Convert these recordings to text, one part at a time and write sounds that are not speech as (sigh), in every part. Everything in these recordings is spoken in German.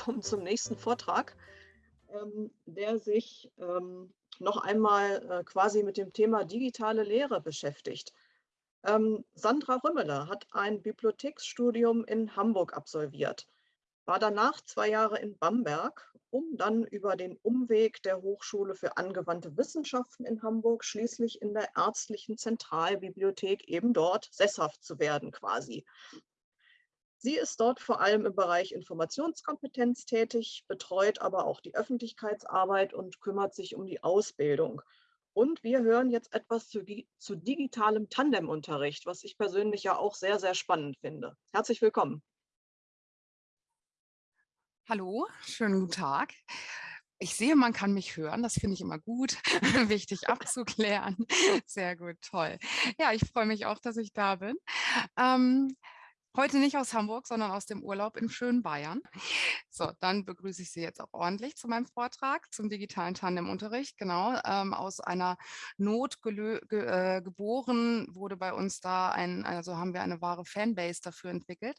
willkommen zum nächsten Vortrag, ähm, der sich ähm, noch einmal äh, quasi mit dem Thema digitale Lehre beschäftigt. Ähm, Sandra Rümmeler hat ein Bibliotheksstudium in Hamburg absolviert, war danach zwei Jahre in Bamberg, um dann über den Umweg der Hochschule für angewandte Wissenschaften in Hamburg schließlich in der ärztlichen Zentralbibliothek eben dort sesshaft zu werden quasi. Sie ist dort vor allem im Bereich Informationskompetenz tätig, betreut aber auch die Öffentlichkeitsarbeit und kümmert sich um die Ausbildung. Und wir hören jetzt etwas zu, zu digitalem Tandemunterricht, was ich persönlich ja auch sehr, sehr spannend finde. Herzlich willkommen. Hallo, schönen guten Tag. Ich sehe, man kann mich hören. Das finde ich immer gut, (laughs) wichtig abzuklären. Sehr gut, toll. Ja, ich freue mich auch, dass ich da bin. Ähm, Heute nicht aus Hamburg, sondern aus dem Urlaub im schönen Bayern. So, dann begrüße ich Sie jetzt auch ordentlich zu meinem Vortrag zum digitalen Tandem-Unterricht. Genau, ähm, aus einer Not ge äh, geboren wurde bei uns da ein, also haben wir eine wahre Fanbase dafür entwickelt.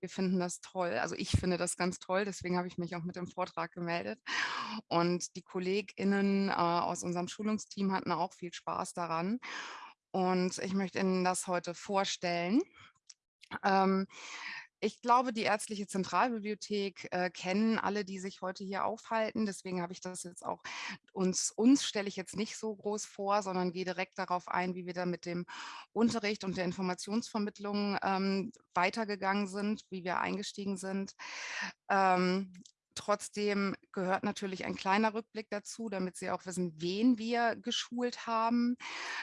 Wir finden das toll, also ich finde das ganz toll, deswegen habe ich mich auch mit dem Vortrag gemeldet. Und die KollegInnen äh, aus unserem Schulungsteam hatten auch viel Spaß daran. Und ich möchte Ihnen das heute vorstellen. Ähm, ich glaube, die Ärztliche Zentralbibliothek äh, kennen alle, die sich heute hier aufhalten. Deswegen habe ich das jetzt auch, uns, uns stelle ich jetzt nicht so groß vor, sondern gehe direkt darauf ein, wie wir da mit dem Unterricht und der Informationsvermittlung ähm, weitergegangen sind, wie wir eingestiegen sind. Ähm, Trotzdem gehört natürlich ein kleiner Rückblick dazu, damit Sie auch wissen, wen wir geschult haben.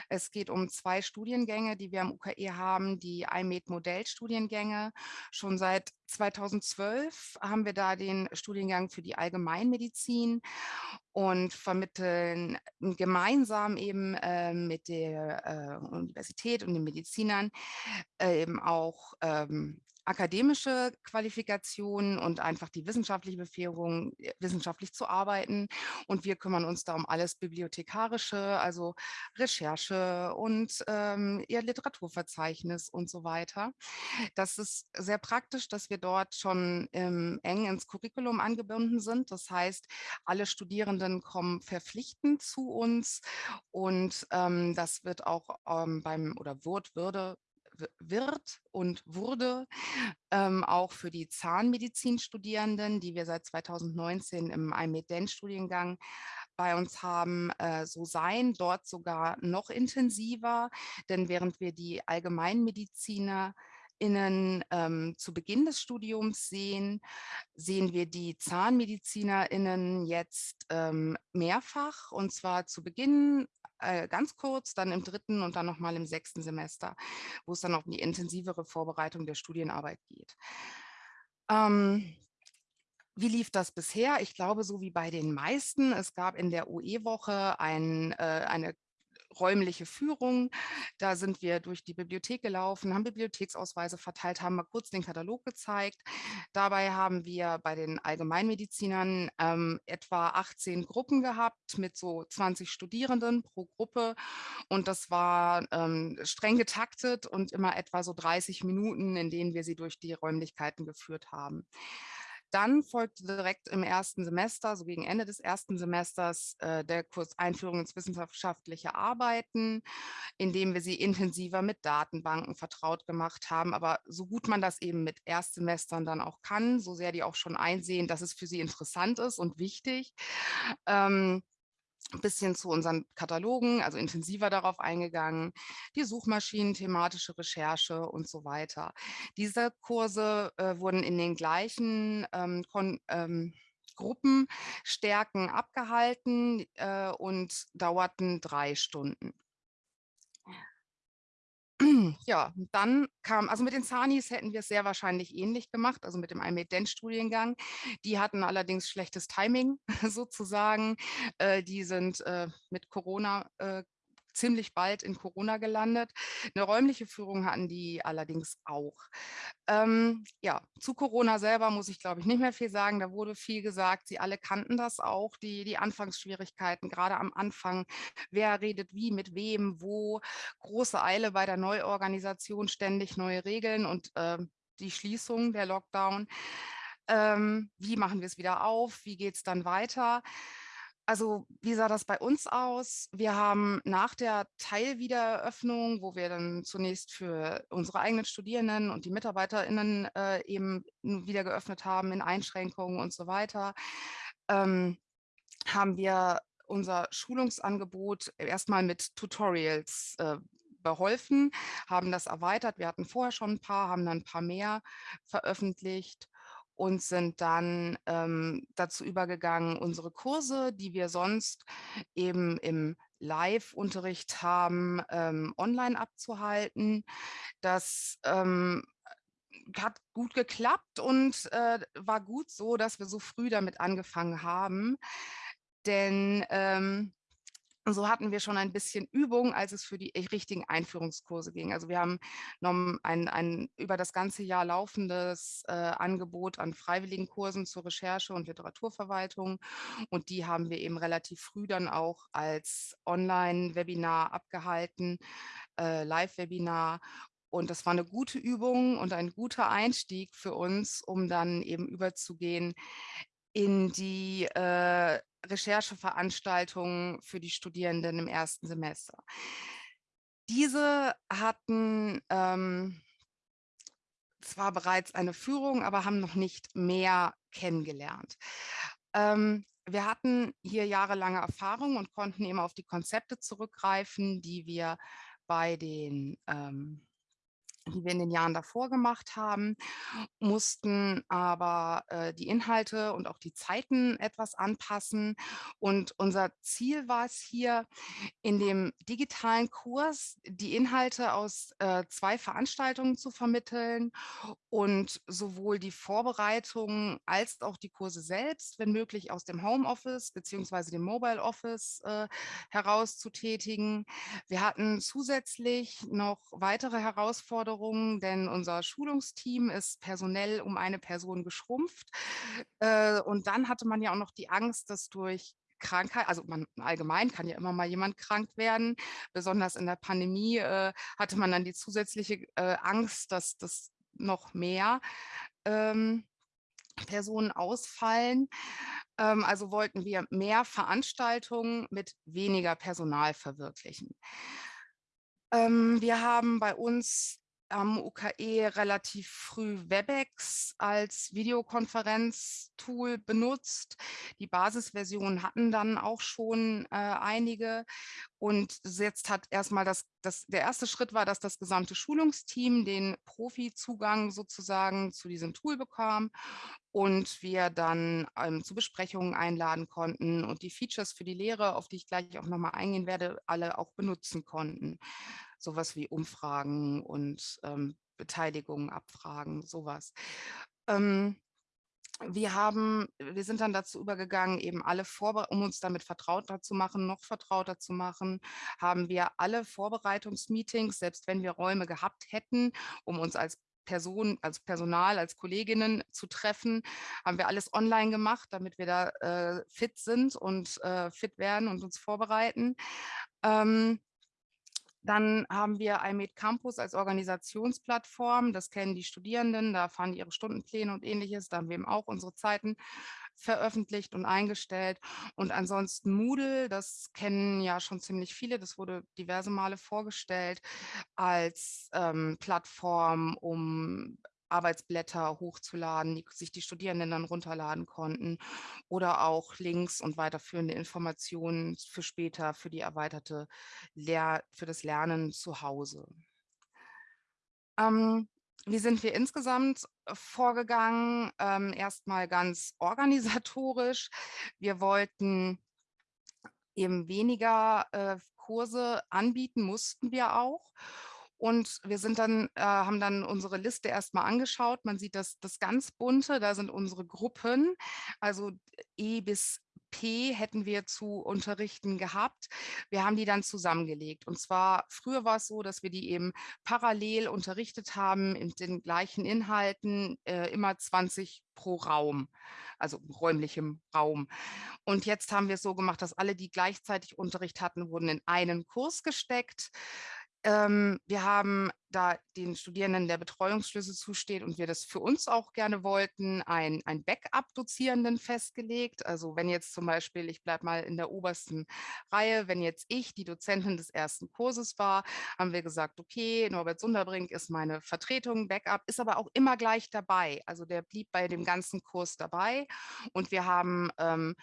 Es geht um zwei Studiengänge, die wir am UKE haben, die IMED-Modellstudiengänge. Schon seit 2012 haben wir da den Studiengang für die Allgemeinmedizin und vermitteln gemeinsam eben äh, mit der äh, Universität und den Medizinern äh, eben auch ähm, akademische Qualifikationen und einfach die wissenschaftliche Befähigung, äh, wissenschaftlich zu arbeiten. Und wir kümmern uns da um alles Bibliothekarische, also Recherche und ähm, ihr Literaturverzeichnis und so weiter. Das ist sehr praktisch, dass wir dort schon ähm, eng ins Curriculum angebunden sind. Das heißt, alle Studierenden kommen verpflichtend zu uns und ähm, das wird auch ähm, beim oder wird, würde wird und wurde, ähm, auch für die Zahnmedizinstudierenden, die wir seit 2019 im IMED-Studiengang bei uns haben, äh, so sein, dort sogar noch intensiver, denn während wir die Allgemeinmediziner Innen ähm, zu Beginn des Studiums sehen, sehen wir die ZahnmedizinerInnen jetzt ähm, mehrfach. Und zwar zu Beginn äh, ganz kurz, dann im dritten und dann nochmal im sechsten Semester, wo es dann auch um die intensivere Vorbereitung der Studienarbeit geht. Ähm, wie lief das bisher? Ich glaube, so wie bei den meisten. Es gab in der UE-Woche ein, äh, eine räumliche Führung. Da sind wir durch die Bibliothek gelaufen, haben Bibliotheksausweise verteilt, haben mal kurz den Katalog gezeigt. Dabei haben wir bei den Allgemeinmedizinern ähm, etwa 18 Gruppen gehabt mit so 20 Studierenden pro Gruppe. Und das war ähm, streng getaktet und immer etwa so 30 Minuten, in denen wir sie durch die Räumlichkeiten geführt haben. Dann folgte direkt im ersten Semester, so gegen Ende des ersten Semesters, äh, der Kurs Einführung ins wissenschaftliche Arbeiten, in dem wir sie intensiver mit Datenbanken vertraut gemacht haben. Aber so gut man das eben mit Erstsemestern dann auch kann, so sehr die auch schon einsehen, dass es für sie interessant ist und wichtig, ähm, ein bisschen zu unseren Katalogen, also intensiver darauf eingegangen, die Suchmaschinen, thematische Recherche und so weiter. Diese Kurse äh, wurden in den gleichen ähm, ähm, Gruppenstärken abgehalten äh, und dauerten drei Stunden. Ja, dann kam, also mit den Zanis hätten wir es sehr wahrscheinlich ähnlich gemacht, also mit dem IMED-Studiengang. Die hatten allerdings schlechtes Timing (laughs) sozusagen. Äh, die sind äh, mit Corona äh, ziemlich bald in Corona gelandet. Eine räumliche Führung hatten die allerdings auch. Ähm, ja, zu Corona selber muss ich, glaube ich, nicht mehr viel sagen. Da wurde viel gesagt. Sie alle kannten das auch, die, die Anfangsschwierigkeiten, gerade am Anfang. Wer redet wie, mit wem, wo. Große Eile bei der Neuorganisation, ständig neue Regeln und äh, die Schließung, der Lockdown. ähm, wie machen wir es wieder auf, wie geht es dann weiter. Also wie sah das bei uns aus? Wir haben nach der Teilwiedereröffnung, wo wir dann zunächst für unsere eigenen Studierenden und die MitarbeiterInnen äh, eben wieder geöffnet haben in Einschränkungen und so weiter, ähm, haben wir unser Schulungsangebot erstmal mit Tutorials äh, beholfen, haben das erweitert. Wir hatten vorher schon ein paar, haben dann ein paar mehr veröffentlicht und sind dann ähm, dazu übergegangen, unsere Kurse, die wir sonst eben im Live-Unterricht haben, ähm, online abzuhalten. Das ähm, hat gut geklappt und äh, war gut so, dass wir so früh damit angefangen haben. Denn ähm, so hatten wir schon ein bisschen Übung, als es für die richtigen Einführungskurse ging. Also wir haben ein, ein über das ganze Jahr laufendes äh, Angebot an freiwilligen Kursen zur Recherche und Literaturverwaltung. Und die haben wir eben relativ früh dann auch als Online-Webinar abgehalten, äh, Live-Webinar. Und das war eine gute Übung und ein guter Einstieg für uns, um dann eben überzugehen in die äh, Rechercheveranstaltungen für die Studierenden im ersten Semester. Diese hatten ähm, zwar bereits eine Führung, aber haben noch nicht mehr kennengelernt. Ähm, wir hatten hier jahrelange Erfahrung und konnten eben auf die Konzepte zurückgreifen, die wir bei den ähm, die wir in den Jahren davor gemacht haben, mussten aber äh, die Inhalte und auch die Zeiten etwas anpassen. Und unser Ziel war es hier, in dem digitalen Kurs die Inhalte aus äh, zwei Veranstaltungen zu vermitteln und sowohl die Vorbereitungen als auch die Kurse selbst, wenn möglich aus dem Homeoffice beziehungsweise dem Mobile Office äh, heraus zu tätigen. Wir hatten zusätzlich noch weitere Herausforderungen, Veränderungen, denn unser Schulungsteam ist personell um eine Person geschrumpft. Äh, und dann hatte man ja auch noch die Angst, dass durch Krankheit, also man allgemein kann ja immer mal jemand krank werden. Besonders in der Pandemie äh, hatte man dann die zusätzliche äh, Angst, dass das noch mehr ähm, Personen ausfallen. Ähm, also wollten wir mehr Veranstaltungen mit weniger Personal verwirklichen. Ähm, wir haben bei uns am UKE relativ früh WebEx als Videokonferenztool benutzt. Die Basisversion hatten dann auch schon äh, einige. Und jetzt hat erstmal das, das, der erste Schritt war, dass das gesamte Schulungsteam den Profi-Zugang sozusagen zu diesem Tool bekam und wir dann ähm, zu Besprechungen einladen konnten und die Features für die Lehre, auf die ich gleich auch nochmal eingehen werde, alle auch benutzen konnten sowas wie Umfragen und ähm, Beteiligung, Abfragen, sowas. Ähm, wir haben, wir sind dann dazu übergegangen, eben alle Vorbe um uns damit vertrauter zu machen, noch vertrauter zu machen, haben wir alle Vorbereitungsmeetings, selbst wenn wir Räume gehabt hätten, um uns als Person, als Personal, als Kolleginnen zu treffen, haben wir alles online gemacht, damit wir da äh, fit sind und äh, fit werden und uns vorbereiten. Ähm, dann haben wir iMed Campus als Organisationsplattform. Das kennen die Studierenden, da fahren ihre Stundenpläne und ähnliches. Da haben wir eben auch unsere Zeiten veröffentlicht und eingestellt. Und ansonsten Moodle, das kennen ja schon ziemlich viele, das wurde diverse Male vorgestellt als ähm, Plattform, um Arbeitsblätter hochzuladen, die sich die Studierenden dann runterladen konnten oder auch Links und weiterführende Informationen für später, für die erweiterte Lehr für das Lernen zu Hause. Ähm, wie sind wir insgesamt vorgegangen? Ähm, erstmal ganz organisatorisch. Wir wollten eben weniger äh, Kurse anbieten, mussten wir auch. Und wir sind dann, äh, haben dann unsere Liste erstmal angeschaut. Man sieht das, das ganz bunte, da sind unsere Gruppen, also E bis P hätten wir zu unterrichten gehabt. Wir haben die dann zusammengelegt. Und zwar, früher war es so, dass wir die eben parallel unterrichtet haben in den gleichen Inhalten, äh, immer 20 pro Raum, also räumlichem Raum. Und jetzt haben wir es so gemacht, dass alle, die gleichzeitig Unterricht hatten, wurden in einen Kurs gesteckt Ähm, wir haben da den Studierenden der Betreuungsschlüssel zusteht und wir das für uns auch gerne wollten, ein, ein Backup-Dozierenden festgelegt. Also wenn jetzt zum Beispiel, ich bleibe mal in der obersten Reihe, wenn jetzt ich die Dozentin des ersten Kurses war, haben wir gesagt, okay, Norbert Sunderbrink ist meine Vertretung, Backup, ist aber auch immer gleich dabei. Also der blieb bei dem ganzen Kurs dabei und wir haben ähm,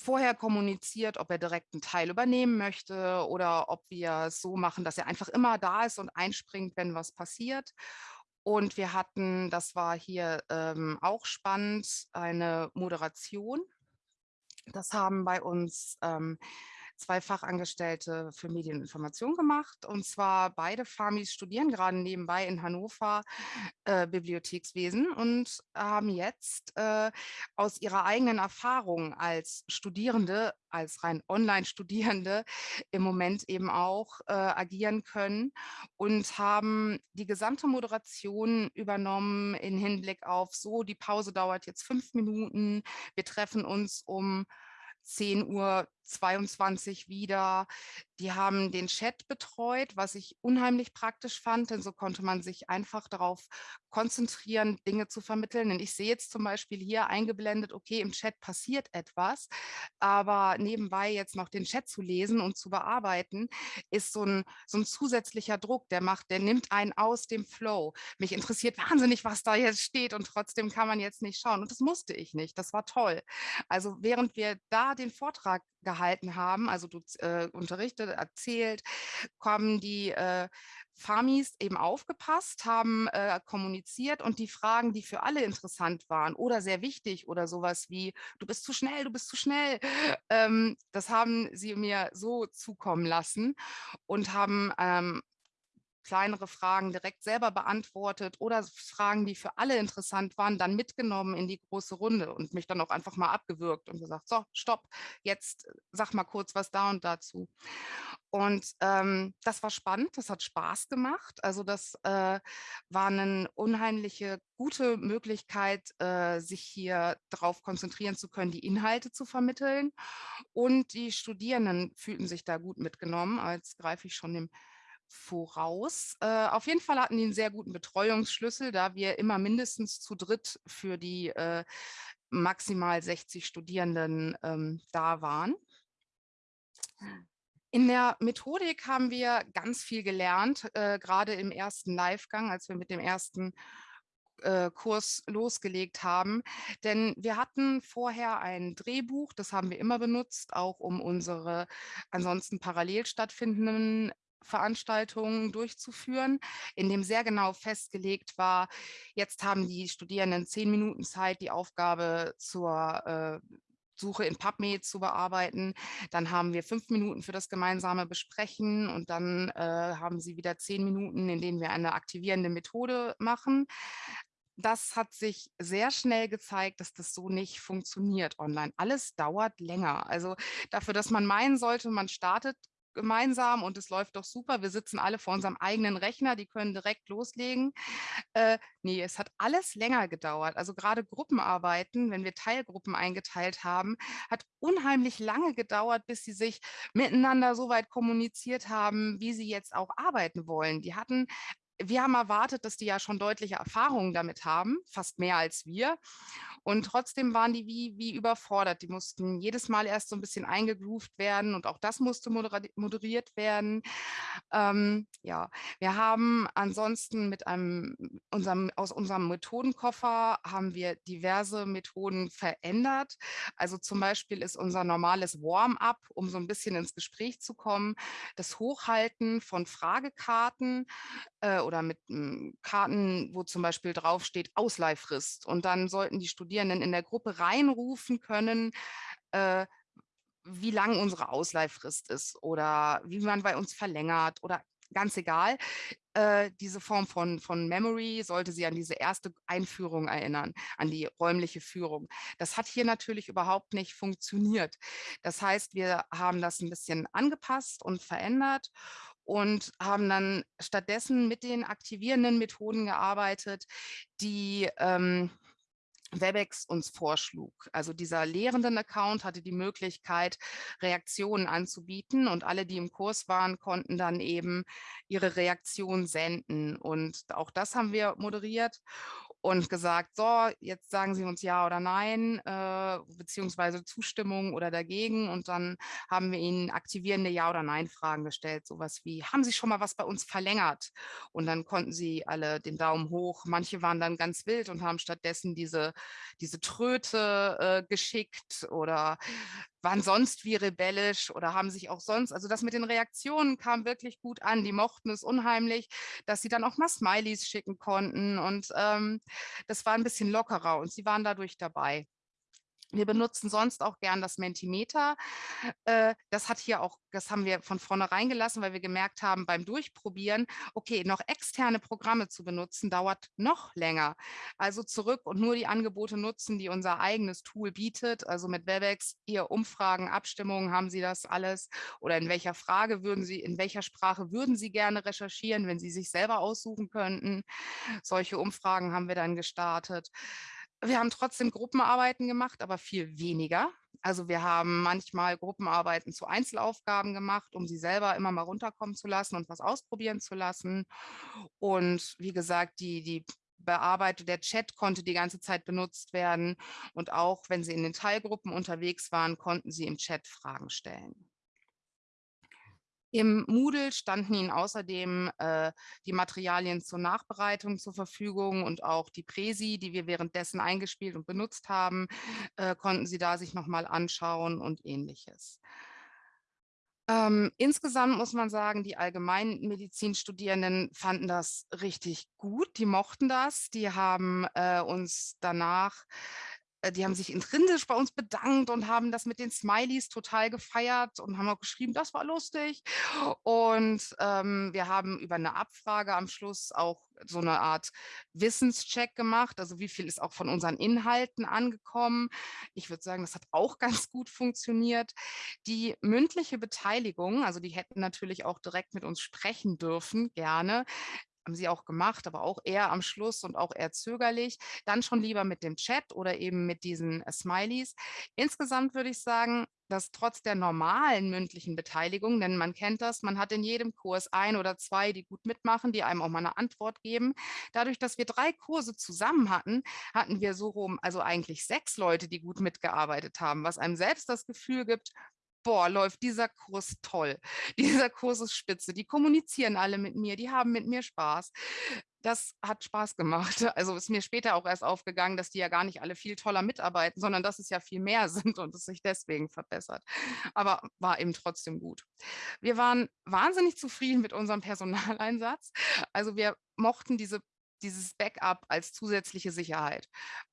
vorher kommuniziert, ob er direkt einen Teil übernehmen möchte oder ob wir es so machen, dass er einfach immer da ist und einspringt, wenn was passiert. Und wir hatten, das war hier ähm, auch spannend, eine Moderation. Das haben bei uns ähm, zwei Fachangestellte für Medieninformation gemacht. Und zwar beide Famis studieren gerade nebenbei in Hannover äh, Bibliothekswesen und haben jetzt äh, aus ihrer eigenen Erfahrung als Studierende, als rein Online-Studierende (laughs) im Moment eben auch äh, agieren können und haben die gesamte Moderation übernommen in Hinblick auf so, die Pause dauert jetzt fünf Minuten, wir treffen uns um 10 Uhr 22 wieder. Die haben den Chat betreut, was ich unheimlich praktisch fand, denn so konnte man sich einfach darauf konzentrieren, Dinge zu vermitteln. Denn ich sehe jetzt zum Beispiel hier eingeblendet, okay, im Chat passiert etwas, aber nebenbei jetzt noch den Chat zu lesen und zu bearbeiten, ist so ein, so ein zusätzlicher Druck, der macht, der nimmt einen aus dem Flow. Mich interessiert wahnsinnig, was da jetzt steht und trotzdem kann man jetzt nicht schauen. Und das musste ich nicht, das war toll. Also während wir da den Vortrag gehalten haben, also du äh, unterrichtet, erzählt, kommen die äh, Famis eben aufgepasst, haben äh, kommuniziert und die Fragen, die für alle interessant waren oder sehr wichtig oder sowas wie, du bist zu schnell, du bist zu schnell, (laughs) ähm, das haben sie mir so zukommen lassen und haben ähm, kleinere Fragen direkt selber beantwortet oder Fragen, die für alle interessant waren, dann mitgenommen in die große Runde und mich dann auch einfach mal abgewürgt und gesagt, so, stopp, jetzt äh, sag mal kurz was da und dazu. Und ähm, das war spannend, das hat Spaß gemacht. Also das äh, war eine unheimliche gute Möglichkeit, äh, sich hier darauf konzentrieren zu können, die Inhalte zu vermitteln. Und die Studierenden fühlten sich da gut mitgenommen. Als greife ich schon dem voraus. Äh, auf jeden Fall hatten die einen sehr guten Betreuungsschlüssel, da wir immer mindestens zu dritt für die äh, maximal 60 Studierenden ähm, da waren. In der Methodik haben wir ganz viel gelernt, äh, gerade im ersten Livegang, als wir mit dem ersten äh, Kurs losgelegt haben. Denn wir hatten vorher ein Drehbuch, das haben wir immer benutzt, auch um unsere ansonsten parallel stattfindenden Veranstaltungen durchzuführen, in dem sehr genau festgelegt war, jetzt haben die Studierenden zehn Minuten Zeit, die Aufgabe zur äh, Suche in PubMed zu bearbeiten. Dann haben wir fünf Minuten für das gemeinsame Besprechen und dann äh, haben sie wieder zehn Minuten, in denen wir eine aktivierende Methode machen. Das hat sich sehr schnell gezeigt, dass das so nicht funktioniert online. Alles dauert länger. Also dafür, dass man meinen sollte, man startet gemeinsam und es läuft doch super. Wir sitzen alle vor unserem eigenen Rechner, die können direkt loslegen. Äh, nee, es hat alles länger gedauert. Also gerade Gruppenarbeiten, wenn wir Teilgruppen eingeteilt haben, hat unheimlich lange gedauert, bis sie sich miteinander so weit kommuniziert haben, wie sie jetzt auch arbeiten wollen. Die hatten wir haben erwartet, dass die ja schon deutliche Erfahrungen damit haben, fast mehr als wir. Und trotzdem waren die wie, wie überfordert. Die mussten jedes Mal erst so ein bisschen eingegroovt werden und auch das musste moderiert werden. Ähm, ja, wir haben ansonsten mit einem, unserem, aus unserem Methodenkoffer haben wir diverse Methoden verändert. Also zum Beispiel ist unser normales Warm-up, um so ein bisschen ins Gespräch zu kommen, das Hochhalten von Fragekarten äh, oder mit m, Karten, wo zum Beispiel draufsteht Ausleihfrist. Und dann sollten die Studierenden in der Gruppe reinrufen können, äh, wie lang unsere Ausleihfrist ist oder wie man bei uns verlängert oder ganz egal. Äh, diese Form von, von Memory sollte sie an diese erste Einführung erinnern, an die räumliche Führung. Das hat hier natürlich überhaupt nicht funktioniert. Das heißt, wir haben das ein bisschen angepasst und verändert und haben dann stattdessen mit den aktivierenden Methoden gearbeitet, die ähm, Webex uns vorschlug. Also dieser Lehrenden-Account hatte die Möglichkeit, Reaktionen anzubieten und alle, die im Kurs waren, konnten dann eben ihre Reaktion senden. Und auch das haben wir moderiert und gesagt, so, jetzt sagen Sie uns ja oder nein, äh, beziehungsweise Zustimmung oder dagegen. Und dann haben wir Ihnen aktivierende Ja- oder Nein-Fragen gestellt, sowas wie, haben Sie schon mal was bei uns verlängert? Und dann konnten Sie alle den Daumen hoch. Manche waren dann ganz wild und haben stattdessen diese, diese Tröte äh, geschickt oder waren sonst wie rebellisch oder haben sich auch sonst, also das mit den Reaktionen kam wirklich gut an. Die mochten es unheimlich, dass sie dann auch mal Smileys schicken konnten und ähm, das war ein bisschen lockerer und sie waren dadurch dabei. Wir benutzen sonst auch gern das Mentimeter. Äh, das hat hier auch, das haben wir von vornherein gelassen, weil wir gemerkt haben beim Durchprobieren, okay, noch externe Programme zu benutzen, dauert noch länger. Also zurück und nur die Angebote nutzen, die unser eigenes Tool bietet. Also mit Webex, ihr Umfragen, Abstimmungen, haben Sie das alles? Oder in welcher Frage würden Sie, in welcher Sprache würden Sie gerne recherchieren, wenn Sie sich selber aussuchen könnten? Solche Umfragen haben wir dann gestartet. Wir haben trotzdem Gruppenarbeiten gemacht, aber viel weniger. Also wir haben manchmal Gruppenarbeiten zu Einzelaufgaben gemacht, um sie selber immer mal runterkommen zu lassen und was ausprobieren zu lassen. Und wie gesagt, die, die Bearbeitung, der Chat konnte die ganze Zeit benutzt werden. Und auch wenn sie in den Teilgruppen unterwegs waren, konnten sie im Chat Fragen stellen. Im Moodle standen Ihnen außerdem äh, die Materialien zur Nachbereitung zur Verfügung und auch die Präsi, die wir währenddessen eingespielt und benutzt haben, äh, konnten Sie da sich nochmal anschauen und ähnliches. Ähm, insgesamt muss man sagen, die Allgemeinmedizinstudierenden fanden das richtig gut. Die mochten das. Die haben äh, uns danach die haben sich intrinsisch bei uns bedankt und haben das mit den Smileys total gefeiert und haben auch geschrieben, das war lustig. Und ähm, wir haben über eine Abfrage am Schluss auch so eine Art Wissenscheck gemacht. Also wie viel ist auch von unseren Inhalten angekommen. Ich würde sagen, das hat auch (laughs) ganz gut funktioniert. Die mündliche Beteiligung, also die hätten natürlich auch direkt mit uns sprechen dürfen, gerne haben sie auch gemacht, aber auch eher am Schluss und auch eher zögerlich. Dann schon lieber mit dem Chat oder eben mit diesen äh, Smileys. Insgesamt würde ich sagen, dass trotz der normalen mündlichen Beteiligung, denn man kennt das, man hat in jedem Kurs ein oder zwei, die gut mitmachen, die einem auch mal eine Antwort geben. Dadurch, dass wir drei Kurse zusammen hatten, hatten wir so rum, also eigentlich sechs Leute, die gut mitgearbeitet haben, was einem selbst das Gefühl gibt, boah, läuft dieser Kurs toll. (laughs) Dieser Kurs ist spitze. Die kommunizieren alle mit mir, die haben mit mir Spaß. Das hat Spaß gemacht. (laughs) Also ist mir später auch erst aufgegangen, dass die ja gar nicht alle viel toller mitarbeiten, sondern dass es ja viel mehr (laughs) sind und es sich deswegen verbessert. Aber war eben trotzdem gut. Wir waren wahnsinnig zufrieden mit unserem Personaleinsatz. Also wir mochten diese dieses Backup als zusätzliche Sicherheit.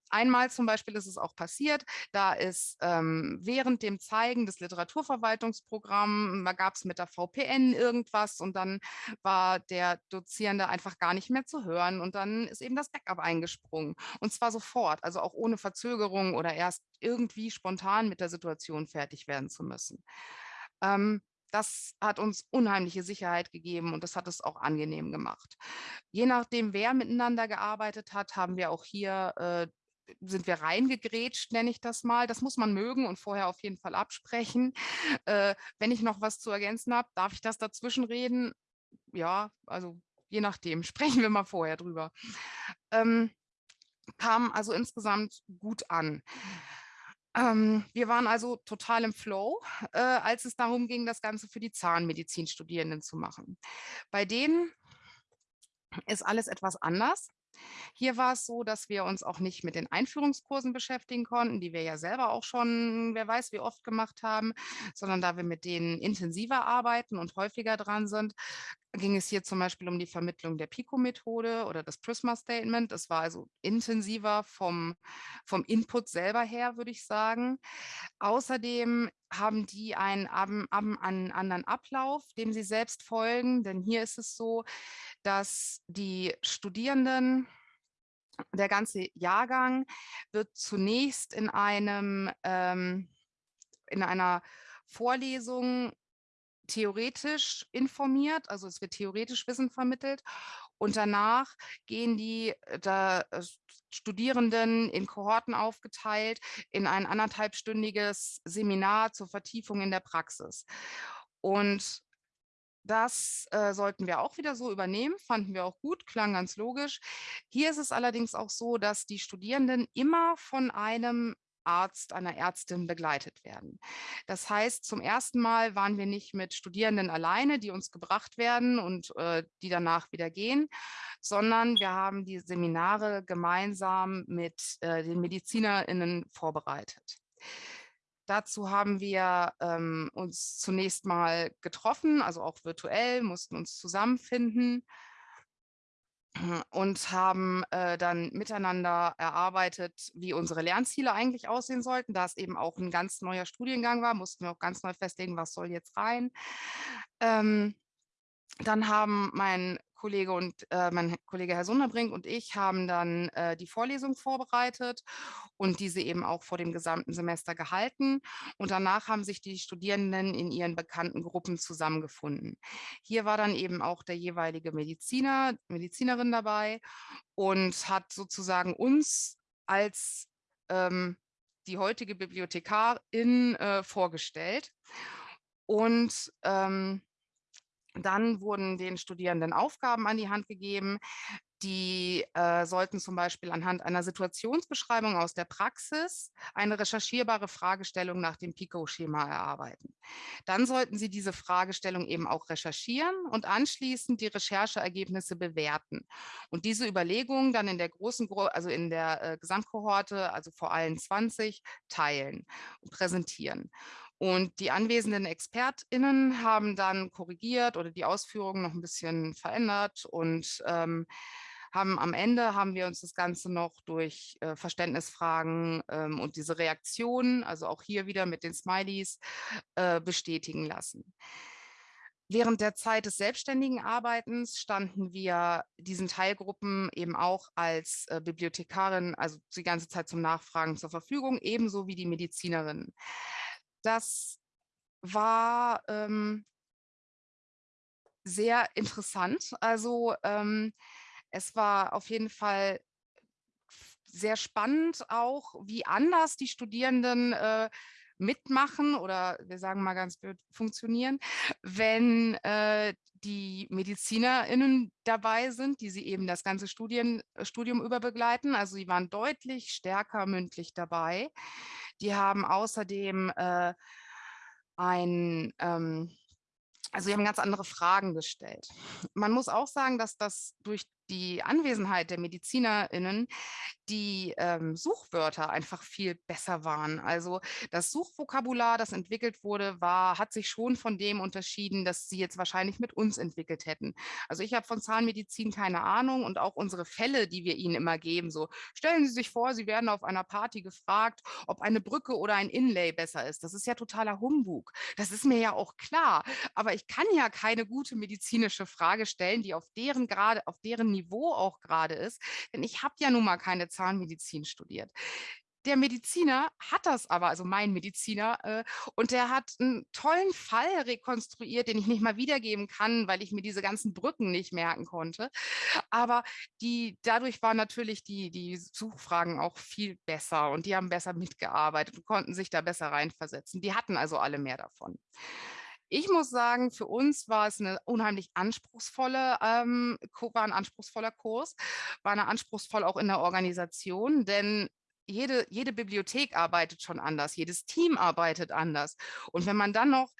Einmal zum Beispiel ist es auch passiert, da ist ähm, während dem Zeigen des Literaturverwaltungsprogramms, da gab es mit der VPN irgendwas und dann war der Dozierende einfach gar nicht mehr zu hören und dann ist eben das Backup eingesprungen und zwar sofort, also auch ohne Verzögerung oder erst irgendwie spontan mit der Situation fertig werden zu müssen. Ähm, das hat uns unheimliche Sicherheit gegeben und das hat es auch angenehm gemacht. Je nachdem, wer miteinander gearbeitet hat, haben wir auch hier äh, sind wir reingegrätscht, nenne ich das mal. Das muss man mögen und vorher auf jeden Fall absprechen. Äh, wenn ich noch was zu ergänzen habe, darf ich das dazwischen reden? Ja, also je nachdem. (laughs) Sprechen wir mal vorher drüber. Ähm, kam also insgesamt gut an. Ähm, wir waren also total im Flow, äh, als es darum ging, das Ganze für die Zahnmedizinstudierenden zu machen. Bei denen ist alles etwas anders. Hier war es so, dass wir uns auch nicht mit den Einführungskursen beschäftigen konnten, die wir ja selber auch schon, wer weiß, wie oft gemacht haben, sondern da wir mit denen intensiver arbeiten und häufiger dran sind, ging es hier zum Beispiel um die Vermittlung der PICO-Methode oder das Prisma-Statement. Es war also intensiver vom, vom Input selber her, würde ich sagen. Außerdem haben die einen, einen, einen anderen Ablauf, dem sie selbst folgen, denn hier ist es so, dass die Studierenden, der ganze Jahrgang wird zunächst in einem, ähm, in einer Vorlesung theoretisch informiert, also es wird theoretisch Wissen vermittelt und danach gehen die äh, da, äh, Studierenden in Kohorten aufgeteilt in ein anderthalbstündiges Seminar zur Vertiefung in der Praxis. Und das äh, sollten wir auch wieder so übernehmen, fanden wir auch gut, klang ganz logisch. Hier ist es allerdings auch so, dass die Studierenden immer von einem Arzt, einer Ärztin begleitet werden. Das heißt, zum ersten Mal waren wir nicht mit Studierenden alleine, die uns gebracht werden und äh, die danach wieder gehen, sondern wir haben die Seminare gemeinsam mit äh, den MedizinerInnen vorbereitet. Dazu haben wir ähm, uns zunächst mal getroffen, also auch virtuell, mussten uns zusammenfinden und haben äh, dann miteinander erarbeitet, wie unsere Lernziele eigentlich aussehen sollten. Da es eben auch ein ganz neuer Studiengang war, mussten wir auch ganz neu festlegen, was soll jetzt rein. Ähm, dann haben mein Kollege und äh, mein Kollege Herr Sunderbrink und ich haben dann äh, die Vorlesung vorbereitet und diese eben auch vor dem gesamten Semester gehalten. Und danach haben sich die Studierenden in ihren bekannten Gruppen zusammengefunden. Hier war dann eben auch der jeweilige Mediziner, Medizinerin dabei und hat sozusagen uns als ähm, die heutige Bibliothekarin äh, vorgestellt. Und ähm, dann wurden den Studierenden Aufgaben an die Hand gegeben. Die äh, sollten zum Beispiel anhand einer Situationsbeschreibung aus der Praxis eine recherchierbare Fragestellung nach dem PICO-Schema erarbeiten. Dann sollten sie diese Fragestellung eben auch recherchieren und anschließend die Rechercheergebnisse bewerten. Und diese Überlegungen dann in der großen, also in der äh, Gesamtkohorte, also vor allen 20, teilen und präsentieren. Und die anwesenden ExpertInnen haben dann korrigiert oder die Ausführungen noch ein bisschen verändert und ähm, haben am Ende haben wir uns das Ganze noch durch äh, Verständnisfragen ähm, und diese Reaktionen, also auch hier wieder mit den Smileys, äh, bestätigen lassen. Während der Zeit des selbstständigen Arbeitens standen wir diesen Teilgruppen eben auch als äh, Bibliothekarin, also die ganze Zeit zum Nachfragen zur Verfügung, ebenso wie die Medizinerinnen das war ähm, sehr interessant. Also ähm, es war auf jeden Fall sehr spannend auch, wie anders die Studierenden äh, mitmachen oder wir sagen mal ganz blöd funktionieren, wenn äh, die MedizinerInnen dabei sind, die sie eben das ganze Studien, Studium über begleiten. Also sie waren deutlich stärker mündlich dabei. Die haben außerdem äh, ein, ähm, also sie haben ganz andere Fragen gestellt. Man muss auch sagen, dass das durch die Anwesenheit der MedizinerInnen die ähm, Suchwörter einfach viel besser waren. Also das Suchvokabular, das entwickelt wurde, war, hat sich schon von dem unterschieden, das sie jetzt wahrscheinlich mit uns entwickelt hätten. Also ich habe von Zahnmedizin keine Ahnung und auch unsere Fälle, die wir ihnen immer geben, so stellen Sie sich vor, Sie werden auf einer Party gefragt, ob eine Brücke oder ein Inlay besser ist. Das ist ja totaler Humbug. Das ist mir ja auch klar. Aber ich kann ja keine gute medizinische Frage stellen, die auf deren gerade, auf deren Niveau auch gerade ist, denn ich habe ja nun mal keine Zahnmedizin studiert. Der Mediziner hat das aber, also mein Mediziner, äh, und der hat einen tollen Fall rekonstruiert, den ich nicht mal wiedergeben kann, weil ich mir diese ganzen Brücken nicht merken konnte. Aber die, dadurch waren natürlich die, die Suchfragen auch viel besser und die haben besser mitgearbeitet und konnten sich da besser reinversetzen. Die hatten also alle mehr davon. Ich muss sagen, für uns war es eine unheimlich anspruchsvolle, ähm, war ein anspruchsvoller Kurs, war eine anspruchsvoll auch in der Organisation, denn jede, jede Bibliothek arbeitet schon anders, jedes Team arbeitet anders. Und wenn man dann noch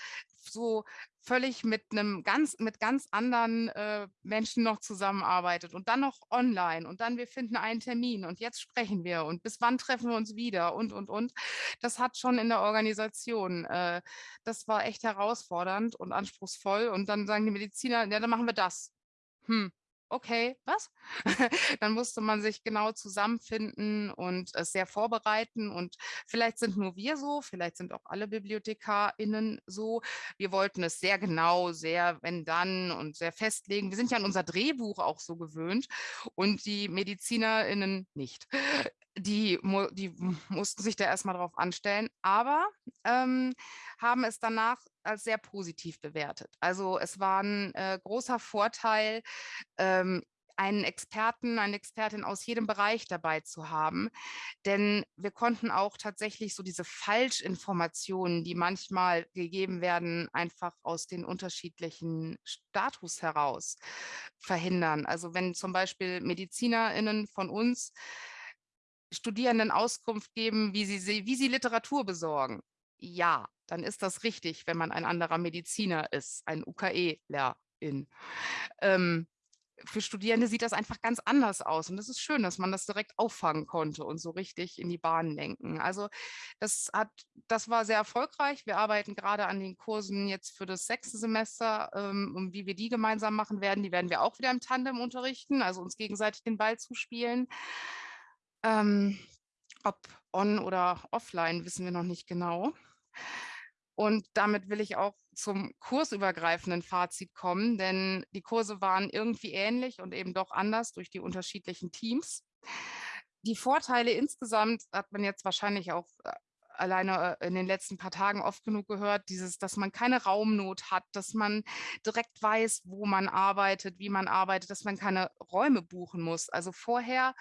so völlig mit einem ganz, mit ganz anderen äh, Menschen noch zusammenarbeitet und dann noch online und dann wir finden einen Termin und jetzt sprechen wir und bis wann treffen wir uns wieder und, und, und. Das hat schon in der Organisation, äh, das war echt herausfordernd und anspruchsvoll und dann sagen die Mediziner, ja, dann machen wir das. Hm, okay, was? (laughs) Dann musste man sich genau zusammenfinden und es sehr vorbereiten. Und vielleicht sind nur wir so, vielleicht sind auch alle BibliothekarInnen so. Wir wollten es sehr genau, sehr wenn dann und sehr festlegen. Wir sind ja an unser Drehbuch auch so gewöhnt und die MedizinerInnen nicht. Die, die mussten sich da erstmal drauf anstellen, aber ähm, haben es danach als sehr positiv bewertet. Also es war ein äh, großer Vorteil, ähm, einen Experten, eine Expertin aus jedem Bereich dabei zu haben. Denn wir konnten auch tatsächlich so diese Falschinformationen, die manchmal gegeben werden, einfach aus den unterschiedlichen Status heraus verhindern. Also wenn zum Beispiel MedizinerInnen von uns Studierenden Auskunft geben, wie sie, wie sie Literatur besorgen. Ja, dann ist das richtig, wenn man ein anderer Mediziner ist, ein UKE-Lehrerin. Ähm, für Studierende sieht das einfach ganz anders aus. Und es ist schön, dass man das direkt auffangen konnte und so richtig in die Bahn lenken. Also das, hat, das war sehr erfolgreich. Wir arbeiten gerade an den Kursen jetzt für das sechste Semester. Ähm, und wie wir die gemeinsam machen werden, die werden wir auch wieder im Tandem unterrichten, also uns gegenseitig den Ball zuspielen. Ähm, ob on oder offline, wissen wir noch nicht genau. Und damit will ich auch zum kursübergreifenden Fazit kommen, denn die Kurse waren irgendwie ähnlich und eben doch anders durch die unterschiedlichen Teams. Die Vorteile insgesamt hat man jetzt wahrscheinlich auch äh, alleine äh, in den letzten paar Tagen oft genug gehört, dieses, dass man keine Raumnot hat, dass man direkt weiß, wo man arbeitet, wie man arbeitet, dass man keine Räume buchen muss. Also vorher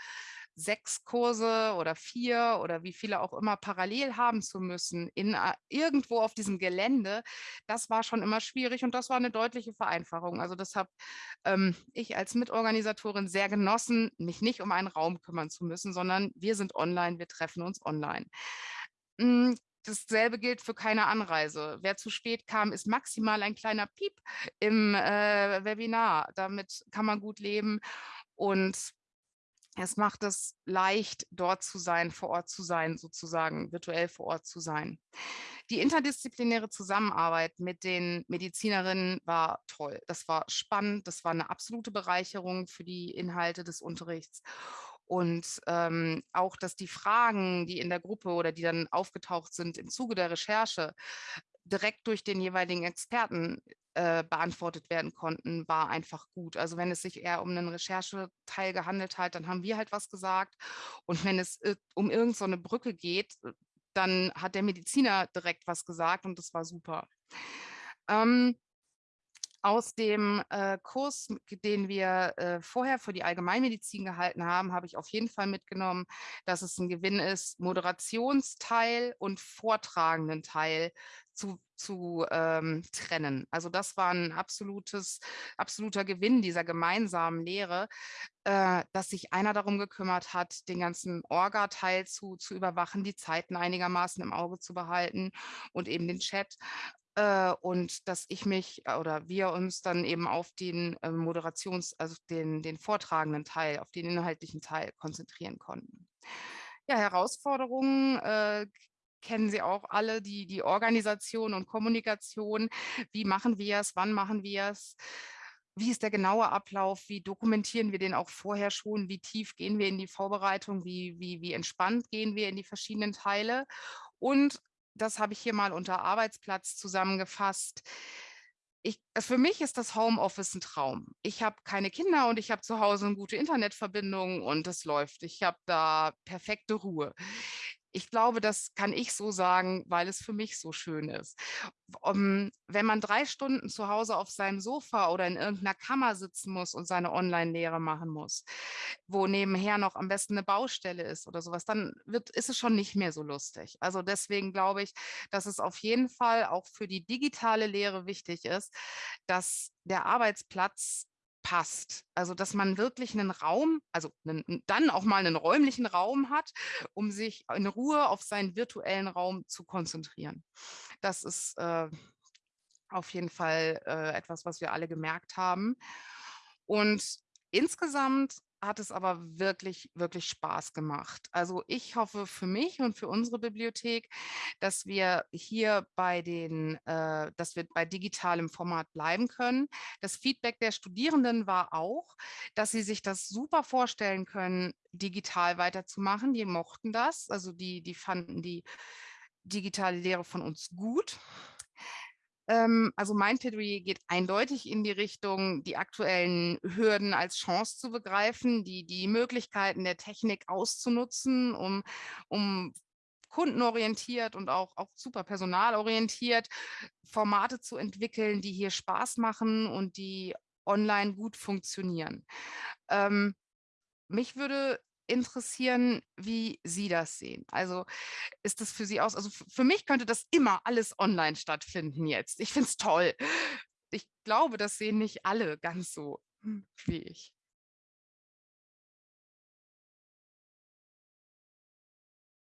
sechs Kurse oder vier oder wie viele auch immer parallel haben zu müssen in äh, irgendwo auf diesem Gelände, das war schon immer schwierig und das war eine deutliche Vereinfachung. Also das habe ähm, ich als Mitorganisatorin sehr genossen, mich nicht um einen Raum kümmern zu müssen, sondern wir sind online, wir treffen uns online. Hm, dasselbe gilt für keine Anreise. Wer zu spät kam, ist maximal ein kleiner Piep im äh, Webinar. Damit kann man gut leben. Und es macht es leicht, dort zu sein, vor Ort zu sein, sozusagen virtuell vor Ort zu sein. Die interdisziplinäre Zusammenarbeit mit den Medizinerinnen war toll. Das war spannend, das war eine absolute Bereicherung für die Inhalte des Unterrichts. Und ähm, auch, dass die Fragen, die in der Gruppe oder die dann aufgetaucht sind im Zuge der Recherche, direkt durch den jeweiligen Experten äh, beantwortet werden konnten, war einfach gut. Also wenn es sich eher um einen Rechercheteil gehandelt hat, dann haben wir halt was gesagt. Und wenn es äh, um irgendeine so Brücke geht, äh, dann hat der Mediziner direkt was gesagt und das war super. Ähm, aus dem äh, Kurs, den wir äh, vorher für die Allgemeinmedizin gehalten haben, habe ich auf jeden Fall mitgenommen, dass es ein Gewinn ist, Moderationsteil und vortragenden Teil zu, zu ähm, trennen. Also das war ein absolutes, absoluter Gewinn dieser gemeinsamen Lehre, äh, dass sich einer darum gekümmert hat, den ganzen Orga-Teil zu, zu überwachen, die Zeiten einigermaßen im Auge zu behalten und eben den Chat äh, und dass ich mich äh, oder wir uns dann eben auf den äh, Moderations-, also den, den vortragenden Teil, auf den inhaltlichen Teil konzentrieren konnten. Ja, Herausforderungen äh, kennen Sie auch alle, die, die Organisation und Kommunikation. Wie machen wir es? Wann machen wir es? Wie ist der genaue Ablauf? Wie dokumentieren wir den auch vorher schon? Wie tief gehen wir in die Vorbereitung? Wie, wie, wie entspannt gehen wir in die verschiedenen Teile? Und das habe ich hier mal unter Arbeitsplatz zusammengefasst. Ich, für mich ist das Homeoffice ein Traum. Ich habe keine Kinder und ich habe zu Hause eine gute Internetverbindung und es läuft. Ich habe da perfekte Ruhe ich glaube, das kann ich so sagen, weil es für mich so schön ist. Um, wenn man drei Stunden zu Hause auf seinem Sofa oder in irgendeiner Kammer sitzen muss und seine Online-Lehre machen muss, wo nebenher noch am besten eine Baustelle ist oder sowas, dann wird, ist es schon nicht mehr so lustig. Also deswegen glaube ich, dass es auf jeden Fall auch für die digitale Lehre wichtig ist, dass der Arbeitsplatz passt. Also dass man wirklich einen Raum, also einen, dann auch mal einen räumlichen Raum hat, um sich in Ruhe auf seinen virtuellen Raum zu konzentrieren. Das ist äh, auf jeden Fall äh, etwas, was wir alle gemerkt haben. Und insgesamt hat es aber wirklich, wirklich Spaß gemacht. Also ich hoffe für mich und für unsere Bibliothek, dass wir hier bei den, äh, dass wir bei digitalem Format bleiben können. Das Feedback der Studierenden war auch, dass sie sich das super vorstellen können, digital weiterzumachen. Die mochten das, also die, die fanden die digitale Lehre von uns gut. Ähm, also mein Plädoyer geht eindeutig in die Richtung, die aktuellen Hürden als Chance zu begreifen, die, die Möglichkeiten der Technik auszunutzen, um, um kundenorientiert und auch, auch super personalorientiert Formate zu entwickeln, die hier Spaß machen und die online gut funktionieren. Ähm, mich würde interessieren, wie Sie das sehen. Also ist das für Sie aus, also für mich könnte das immer alles online stattfinden jetzt. Ich finde es toll. Ich glaube, das sehen nicht alle ganz so hm, wie ich.